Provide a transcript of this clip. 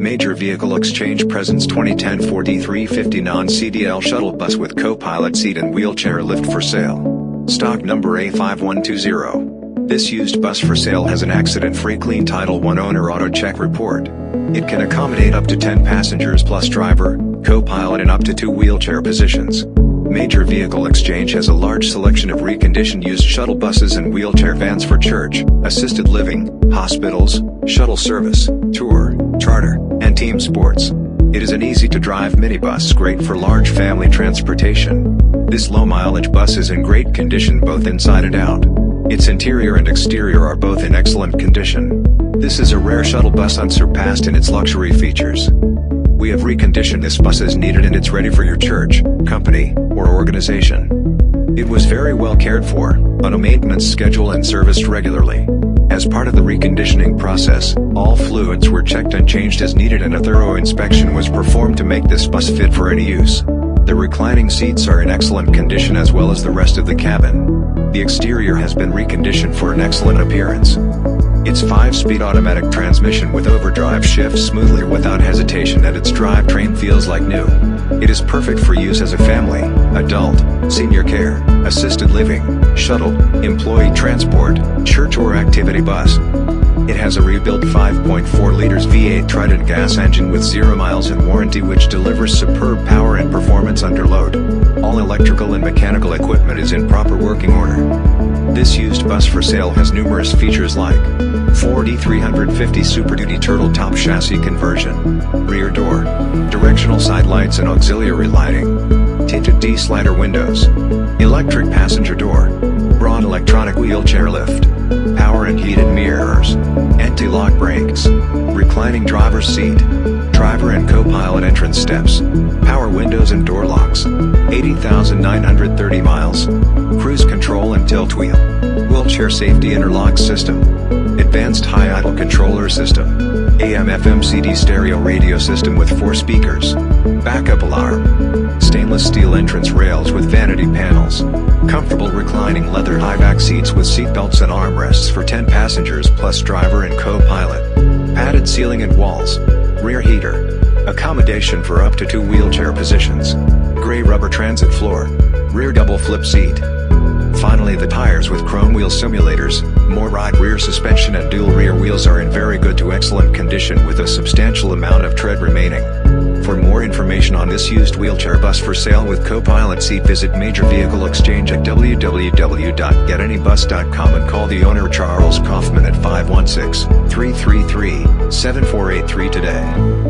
Major Vehicle Exchange presents 2010 Ford E350 non-CDL shuttle bus with co-pilot seat and wheelchair lift for sale. Stock number A5120. This used bus for sale has an accident-free clean Title I owner auto check report. It can accommodate up to 10 passengers plus driver, co-pilot and up to two wheelchair positions. Major Vehicle Exchange has a large selection of reconditioned used shuttle buses and wheelchair vans for church, assisted living, hospitals, shuttle service, tour, charter, and team sports. It is an easy-to-drive minibus great for large family transportation. This low-mileage bus is in great condition both inside and out. Its interior and exterior are both in excellent condition. This is a rare shuttle bus unsurpassed in its luxury features. We have reconditioned this bus as needed and it's ready for your church, company, or organization. It was very well cared for, on a maintenance schedule and serviced regularly. As part of the reconditioning process, all fluids were checked and changed as needed and a thorough inspection was performed to make this bus fit for any use. The reclining seats are in excellent condition as well as the rest of the cabin. The exterior has been reconditioned for an excellent appearance. Its 5-speed automatic transmission with overdrive shifts smoothly without hesitation and its drivetrain feels like new. It is perfect for use as a family, adult, senior care, assisted living, shuttle, employee transport, church or activity bus. It has a rebuilt 5.4 liters V8 Triton gas engine with 0 miles in warranty which delivers superb power and performance under load. All electrical and mechanical equipment is in proper working order. This used bus for sale has numerous features like Ford E350 Super Duty Turtle Top Chassis Conversion, Rear Door, Directional Side Lights and Auxiliary Lighting, Tinted D-Slider Windows, Electric Passenger Door, Braun Electronic Wheelchair Lift, Power and Heated Mirrors, Anti-Lock Brakes, Reclining Driver's Seat, Driver and Co-Pilot Entrance Steps, Power Windows and Door Locks, 80,930 miles, Cruise Control and Tilt Wheel, Wheelchair Safety Interlock System, Advanced High Idle Controller System, AM FM CD Stereo Radio System with 4 speakers, Backup Alarm, Stainless steel entrance rails with vanity panels, Comfortable reclining leather high-back seats with seatbelts and armrests for 10 passengers plus driver and co-pilot. Padded ceiling and walls. Rear heater. Accommodation for up to two wheelchair positions. Gray rubber transit floor. Rear double flip seat. Finally the tires with chrome wheel simulators, MORryde rear suspension and dual rear wheels are in very good to excellent condition with a substantial amount of tread remaining. For more information on this used wheelchair bus for sale with co-pilot seat visit Major Vehicle Exchange at www.getanybus.com and call the owner Charles Kaufman at 516-333-7483 today.